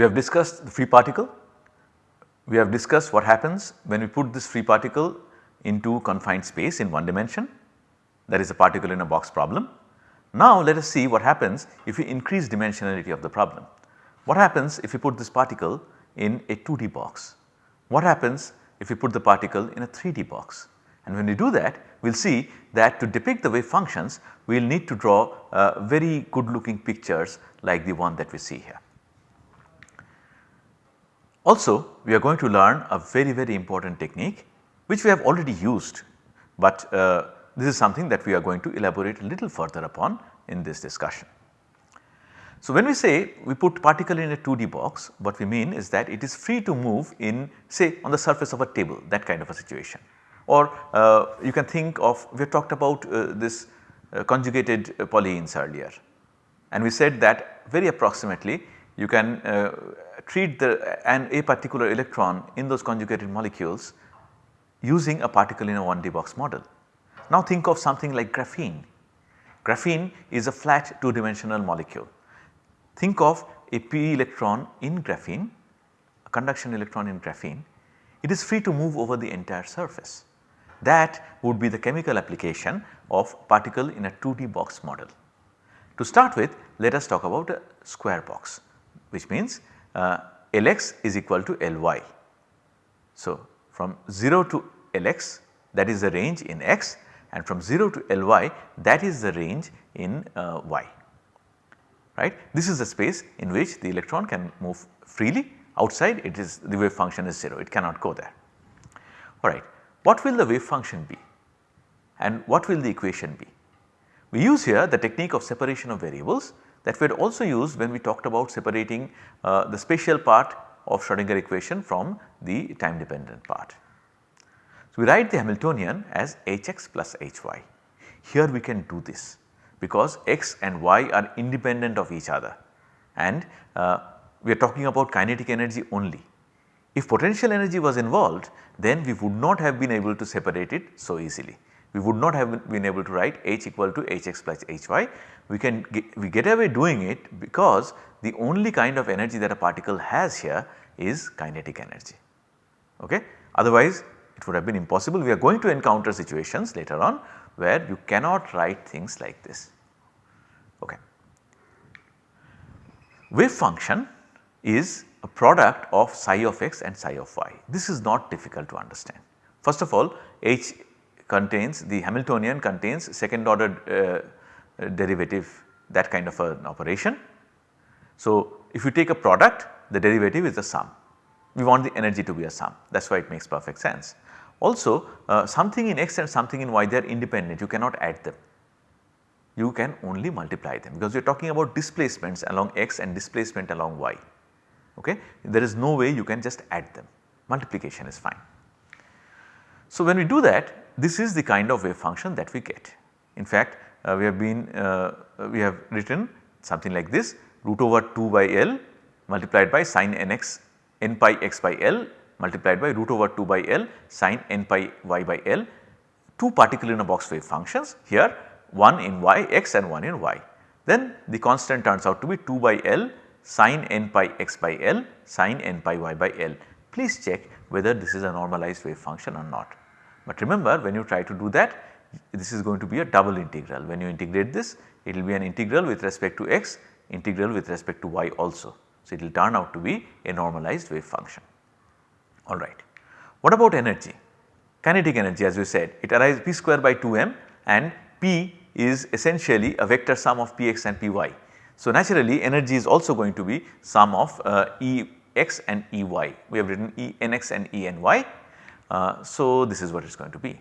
We have discussed the free particle, we have discussed what happens when we put this free particle into confined space in one dimension that is a particle in a box problem. Now let us see what happens if we increase dimensionality of the problem. What happens if we put this particle in a 2D box? What happens if we put the particle in a 3D box? And when we do that we will see that to depict the wave functions we will need to draw uh, very good looking pictures like the one that we see here. Also we are going to learn a very very important technique which we have already used, but uh, this is something that we are going to elaborate a little further upon in this discussion. So, when we say we put particle in a 2D box what we mean is that it is free to move in say on the surface of a table that kind of a situation or uh, you can think of we have talked about uh, this uh, conjugated polyenes earlier and we said that very approximately you can uh, treat the an a particular electron in those conjugated molecules using a particle in a 1D box model. Now think of something like graphene. Graphene is a flat 2 dimensional molecule. Think of a p electron in graphene, a conduction electron in graphene, it is free to move over the entire surface. That would be the chemical application of particle in a 2D box model. To start with let us talk about a square box which means uh, Lx is equal to Ly. So, from 0 to Lx that is the range in x and from 0 to Ly that is the range in uh, y right. This is the space in which the electron can move freely outside it is the wave function is 0 it cannot go there. Alright what will the wave function be and what will the equation be? We use here the technique of separation of variables that we had also used when we talked about separating uh, the spatial part of Schrodinger equation from the time dependent part. So, we write the Hamiltonian as Hx plus Hy. Here we can do this because x and y are independent of each other and uh, we are talking about kinetic energy only. If potential energy was involved then we would not have been able to separate it so easily. We would not have been able to write h equal to hx plus hy. We can get, we get away doing it because the only kind of energy that a particle has here is kinetic energy. Okay? Otherwise it would have been impossible. We are going to encounter situations later on where you cannot write things like this. Okay. Wave function is a product of psi of x and psi of y. This is not difficult to understand. First of all h contains the Hamiltonian contains second order uh, derivative that kind of an operation. So, if you take a product the derivative is a sum we want the energy to be a sum that is why it makes perfect sense. Also uh, something in x and something in y they are independent you cannot add them. You can only multiply them because are talking about displacements along x and displacement along y. Okay? There is no way you can just add them multiplication is fine. So when we do that this is the kind of wave function that we get. In fact uh, we have been uh, we have written something like this root over 2 by L multiplied by sin nx n pi x by L multiplied by root over 2 by L sin n pi y by L 2 particle in a box wave functions here 1 in y x and 1 in y. Then the constant turns out to be 2 by L sin n pi x by L sin n pi y by L. Please check whether this is a normalized wave function or not. But remember when you try to do that this is going to be a double integral when you integrate this it will be an integral with respect to x integral with respect to y also. So, it will turn out to be a normalized wave function alright. What about energy? Kinetic energy as we said it arises p square by 2m and p is essentially a vector sum of px and py. So, naturally energy is also going to be sum of uh, Ex and Ey. We have written E n x and E ny. Uh, so, this is what it is going to be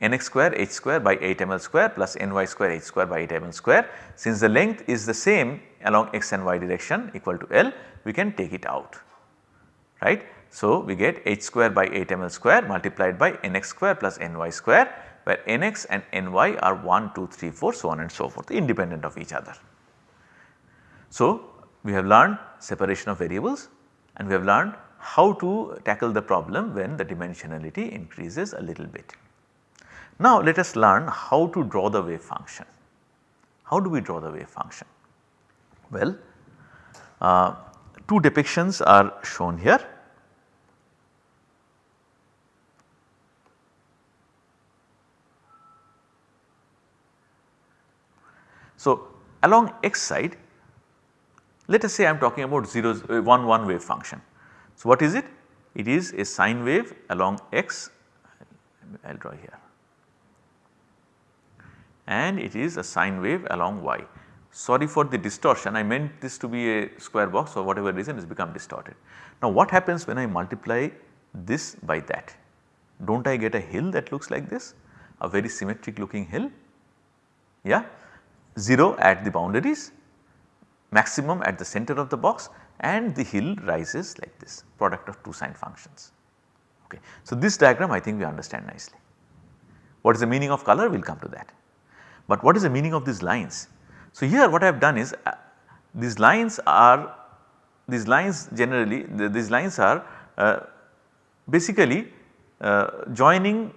nx square h square by 8 ml square plus ny square h square by 8 ml square. Since the length is the same along x and y direction equal to L we can take it out right. So, we get h square by 8 ml square multiplied by nx square plus ny square where nx and ny are 1, 2, 3, 4 so on and so forth independent of each other. So, we have learned separation of variables and we have learned how to tackle the problem when the dimensionality increases a little bit. Now, let us learn how to draw the wave function. How do we draw the wave function? Well, uh, two depictions are shown here. So, along x side let us say I am talking about 0 uh, 1 1 wave function. So, what is it? It is a sine wave along x I will draw here and it is a sine wave along y. Sorry for the distortion I meant this to be a square box for whatever reason it has become distorted. Now what happens when I multiply this by that? Do not I get a hill that looks like this a very symmetric looking hill yeah 0 at the boundaries maximum at the center of the box and the hill rises like this product of two sine functions. Okay. So, this diagram I think we understand nicely. What is the meaning of color we will come to that. But what is the meaning of these lines? So, here what I have done is uh, these lines are these lines generally the, these lines are uh, basically uh, joining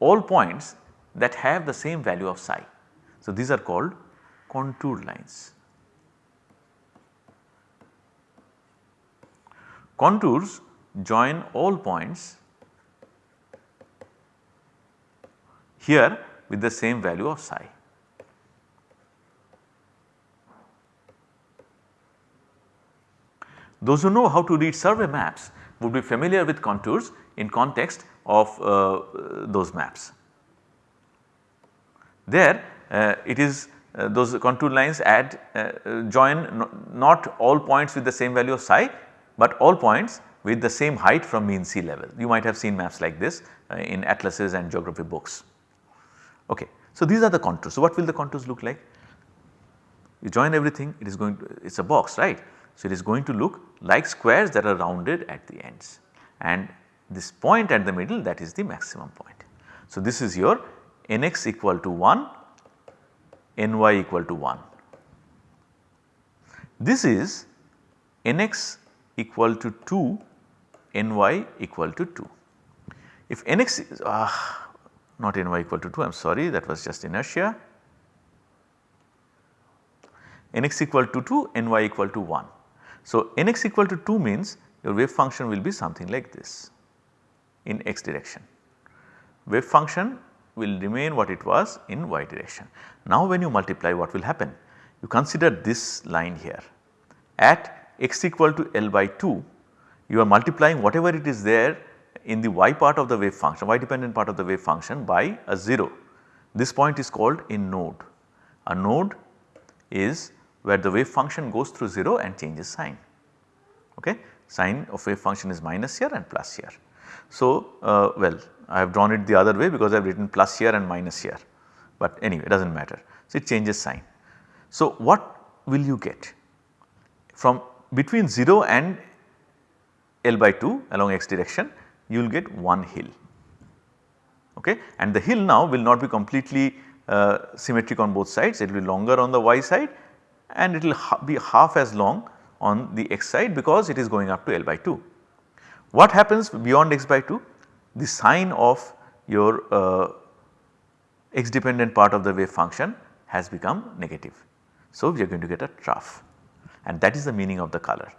all points that have the same value of psi. So, these are called contour lines. Contours join all points here with the same value of psi. Those who know how to read survey maps would be familiar with contours in context of uh, those maps. There uh, it is uh, those contour lines add uh, join not all points with the same value of psi, but all points with the same height from mean sea level. You might have seen maps like this uh, in atlases and geography books. Okay. So, these are the contours. So, what will the contours look like? You join everything it is going to it is a box right. So, it is going to look like squares that are rounded at the ends and this point at the middle that is the maximum point. So, this is your nx equal to 1 ny equal to 1. This is nx equal to 2 ny equal to 2. If nx is ah, not ny equal to 2 I am sorry that was just inertia nx equal to 2 ny equal to 1. So, nx equal to 2 means your wave function will be something like this in x direction. Wave function will remain what it was in y direction. Now when you multiply what will happen? You consider this line here at x equal to L by 2 you are multiplying whatever it is there in the y part of the wave function y dependent part of the wave function by a 0. This point is called a node. A node is where the wave function goes through 0 and changes sign. Okay. Sign of wave function is minus here and plus here. So, uh, well I have drawn it the other way because I have written plus here and minus here, but anyway it does not matter. So, it changes sign. So, what will you get from between 0 and L by 2 along x direction you will get one hill okay and the hill now will not be completely uh, symmetric on both sides it will be longer on the y side and it will ha be half as long on the x side because it is going up to L by 2. What happens beyond x by 2? The sign of your uh, x dependent part of the wave function has become negative. So, we are going to get a trough and that is the meaning of the color.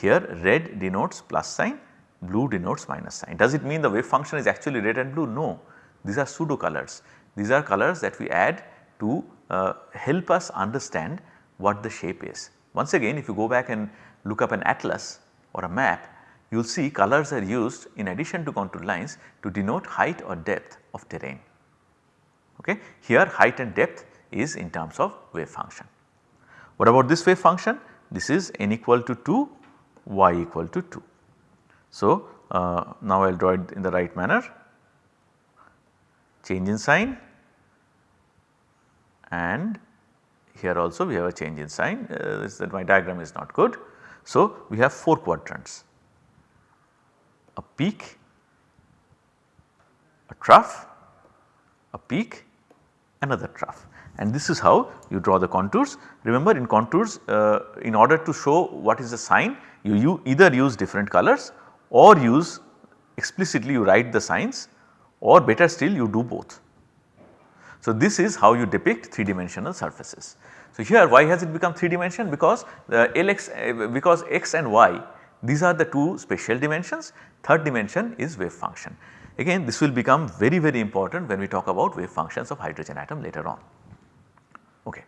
Here red denotes plus sign, blue denotes minus sign. Does it mean the wave function is actually red and blue? No, these are pseudo colors. These are colors that we add to uh, help us understand what the shape is. Once again if you go back and look up an atlas or a map you will see colors are used in addition to contour lines to denote height or depth of terrain. Okay. Here height and depth is in terms of wave function. What about this wave function? This is n equal to 2, y equal to 2. So, uh, now I will draw it in the right manner. Change in sign. And here also we have a change in sign. Uh, that my diagram is not good. So, we have 4 quadrants. A peak, a trough, a peak, another trough and this is how you draw the contours. Remember in contours uh, in order to show what is the sign you, you either use different colors or use explicitly you write the signs or better still you do both. So, this is how you depict 3 dimensional surfaces. So, here why has it become 3 dimension because the Lx uh, because x and y these are the two spatial dimensions third dimension is wave function. Again this will become very very important when we talk about wave functions of hydrogen atom later on. Okay.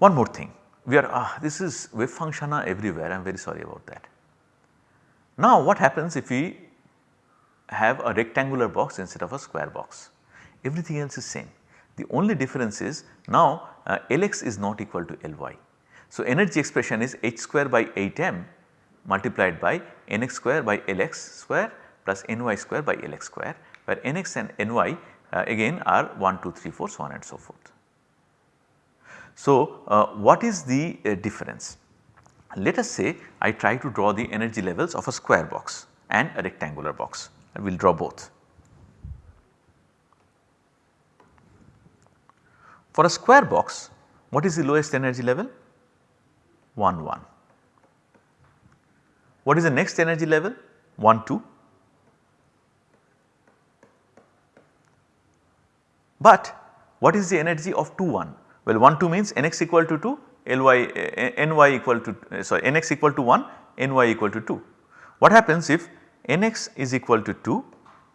One more thing we are uh, this is wave function everywhere I am very sorry about that. Now what happens if we have a rectangular box instead of a square box everything else is same. The only difference is now uh, Lx is not equal to Ly. So, energy expression is h square by 8 m multiplied by nx square by Lx square plus ny square by Lx square where nx and ny uh, again are 1, 2, 3, 4 so on and so forth. So, uh, what is the uh, difference? Let us say I try to draw the energy levels of a square box and a rectangular box I will draw both. For a square box what is the lowest energy level? 1 1. What is the next energy level? 1 2. But what is the energy of 2 1? Well 1 2 means nx equal to 2 ly ny equal to uh, sorry nx equal to 1 ny equal to 2. What happens if nx is equal to 2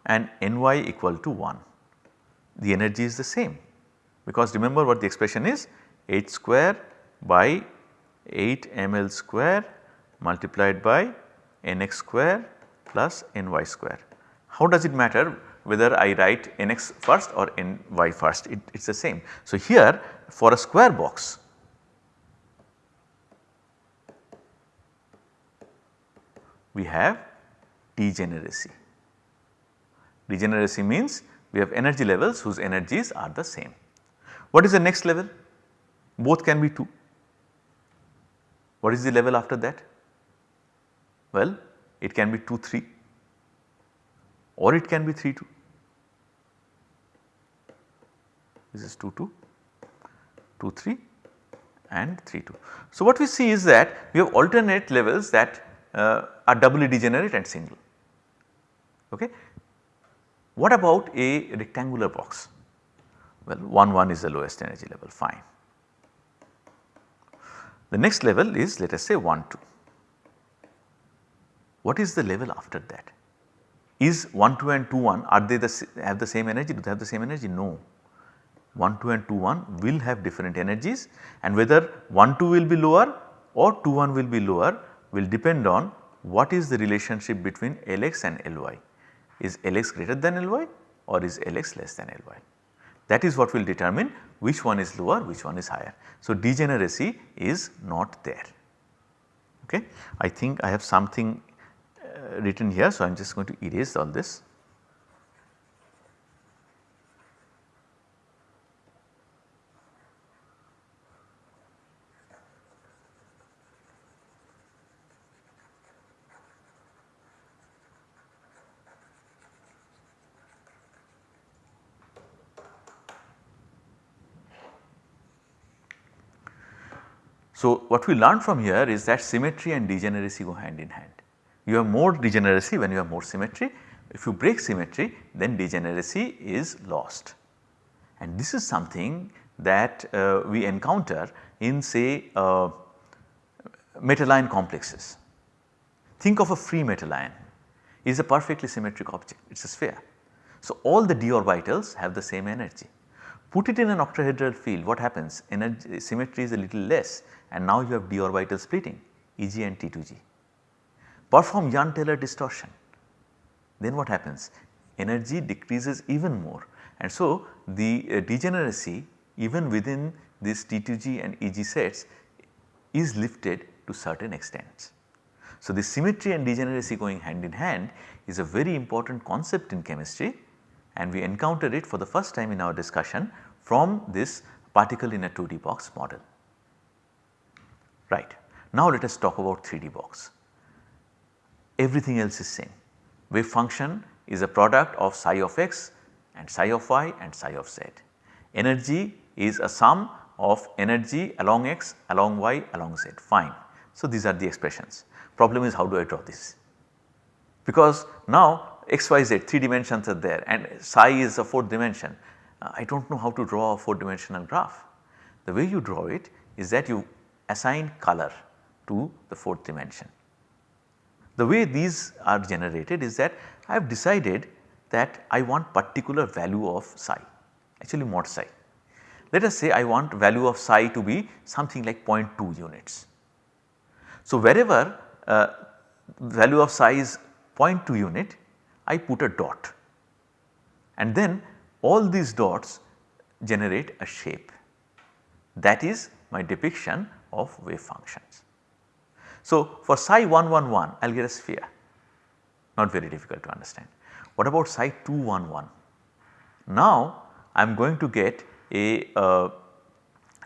and ny equal to 1? The energy is the same because remember what the expression is h square by 8 ml square multiplied by nx square plus ny square. How does it matter whether I write nx first or ny first it is the same. So, here for a square box we have degeneracy. Degeneracy means we have energy levels whose energies are the same. What is the next level? Both can be 2. What is the level after that? Well, it can be 2 3 or it can be 3 2. This is 2 2, 2 3 and 3 2. So, what we see is that we have alternate levels that uh, are doubly degenerate and single. Okay. What about a rectangular box? Well 1 1 is the lowest energy level fine. The next level is let us say 1 2. What is the level after that? Is 1 2 and 2 1 are they the have the same energy do they have the same energy? No. 1 2 and 2 1 will have different energies and whether 1 2 will be lower or 2 1 will be lower will depend on what is the relationship between Lx and Ly. Is Lx greater than Ly or is Lx less than Ly? That is what will determine which one is lower, which one is higher. So, degeneracy is not there. Okay. I think I have something uh, written here. So, I am just going to erase all this. So, what we learn from here is that symmetry and degeneracy go hand in hand. You have more degeneracy when you have more symmetry. If you break symmetry then degeneracy is lost. And this is something that uh, we encounter in say uh, metal ion complexes. Think of a free metal ion it is a perfectly symmetric object it is a sphere. So, all the d orbitals have the same energy. Put it in an octahedral field what happens? Energy symmetry is a little less and now you have d orbital splitting Eg and T2g. Perform Jahn-Teller distortion. Then what happens? Energy decreases even more. And so the uh, degeneracy even within this T2g and Eg sets is lifted to certain extents. So, the symmetry and degeneracy going hand in hand is a very important concept in chemistry and we encountered it for the first time in our discussion from this particle in a 2D box model. Right. Now let us talk about 3D box. Everything else is same. Wave function is a product of psi of x and psi of y and psi of z. Energy is a sum of energy along x, along y, along z fine. So, these are the expressions. Problem is how do I draw this? Because now x, y, z 3 dimensions are there and psi is a 4th dimension. Uh, I do not know how to draw a 4 dimensional graph. the way you draw it is that you assign color to the 4th dimension. The way these are generated is that I have decided that I want particular value of psi actually mod psi. Let us say I want value of psi to be something like 0.2 units. So, wherever uh, value of psi is 0.2 unit I put a dot and then all these dots generate a shape that is my depiction of wave functions. So, for psi 111 I will get a sphere not very difficult to understand. What about psi 211? Now I am going to get a uh,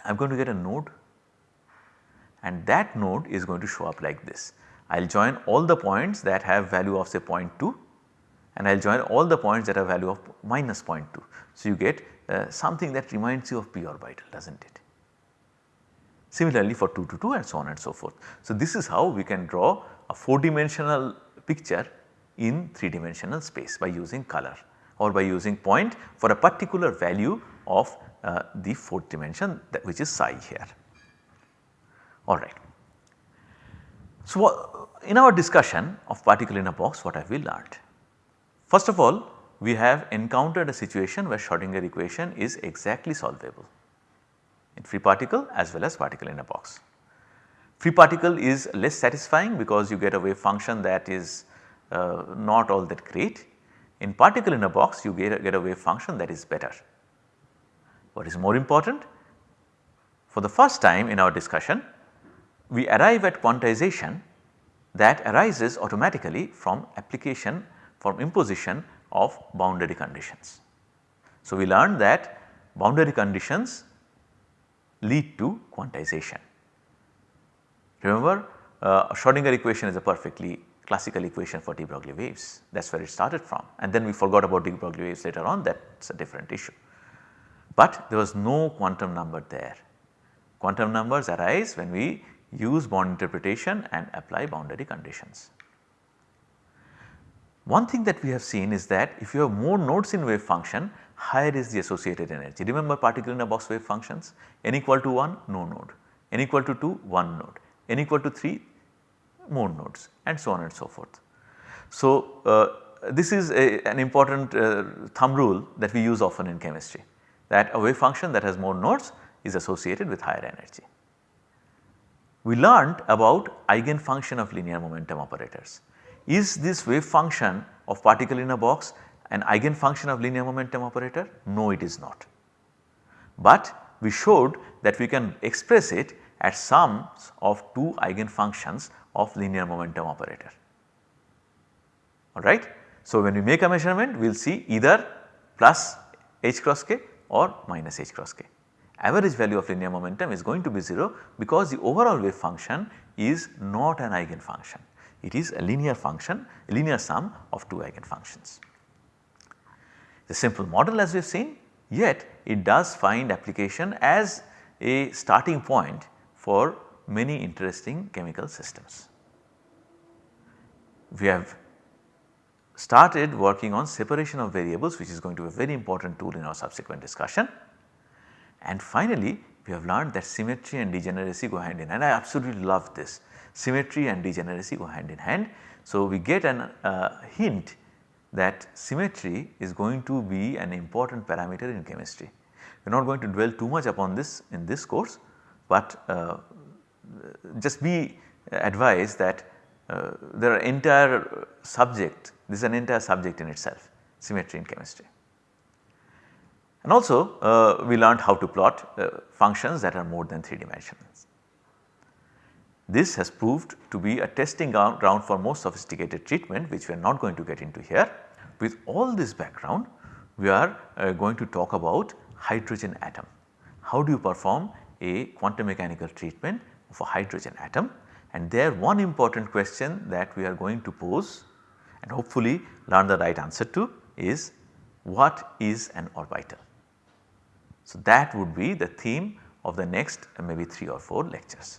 I am going to get a node and that node is going to show up like this. I will join all the points that have value of say 0.2 and I will join all the points that have value of minus 0.2. So, you get uh, something that reminds you of p orbital does not it. Similarly for 2 to 2 and so on and so forth. So, this is how we can draw a 4 dimensional picture in 3 dimensional space by using color or by using point for a particular value of uh, the 4th dimension that which is psi here. Alright. So, in our discussion of particle in a box what have we learned? First of all we have encountered a situation where Schrodinger equation is exactly solvable in free particle as well as particle in a box. Free particle is less satisfying because you get a wave function that is uh, not all that great. In particle in a box you get a, get a wave function that is better. What is more important? For the first time in our discussion we arrive at quantization that arises automatically from application from imposition of boundary conditions. So, we learned that boundary conditions lead to quantization. Remember uh, Schrodinger equation is a perfectly classical equation for de Broglie waves that is where it started from and then we forgot about de Broglie waves later on that is a different issue. But there was no quantum number there. Quantum numbers arise when we use Born interpretation and apply boundary conditions. One thing that we have seen is that if you have more nodes in wave function higher is the associated energy. Remember particle in a box wave functions n equal to 1 no node, n equal to 2 1 node, n equal to 3 more nodes and so on and so forth. So, uh, this is a, an important uh, thumb rule that we use often in chemistry that a wave function that has more nodes is associated with higher energy. We learned about eigenfunction of linear momentum operators. Is this wave function of particle in a box an eigenfunction of linear momentum operator? No it is not. But we showed that we can express it as sums of two eigenfunctions of linear momentum operator alright. So, when we make a measurement we will see either plus h cross k or minus h cross k. Average value of linear momentum is going to be 0 because the overall wave function is not an eigenfunction. It is a linear function, a linear sum of two eigenfunctions. The simple model as we have seen yet it does find application as a starting point for many interesting chemical systems. We have started working on separation of variables which is going to be a very important tool in our subsequent discussion. And finally, we have learned that symmetry and degeneracy go hand in hand. And I absolutely love this symmetry and degeneracy go hand in hand. So, we get an uh, hint that symmetry is going to be an important parameter in chemistry. We are not going to dwell too much upon this in this course, but uh, just be advised that uh, there are entire subject, this is an entire subject in itself symmetry in chemistry. And also uh, we learned how to plot uh, functions that are more than 3 dimensions. This has proved to be a testing ground for more sophisticated treatment which we are not going to get into here. With all this background we are uh, going to talk about hydrogen atom. How do you perform a quantum mechanical treatment of a hydrogen atom and there one important question that we are going to pose and hopefully learn the right answer to is what is an orbital. So, that would be the theme of the next uh, maybe 3 or 4 lectures.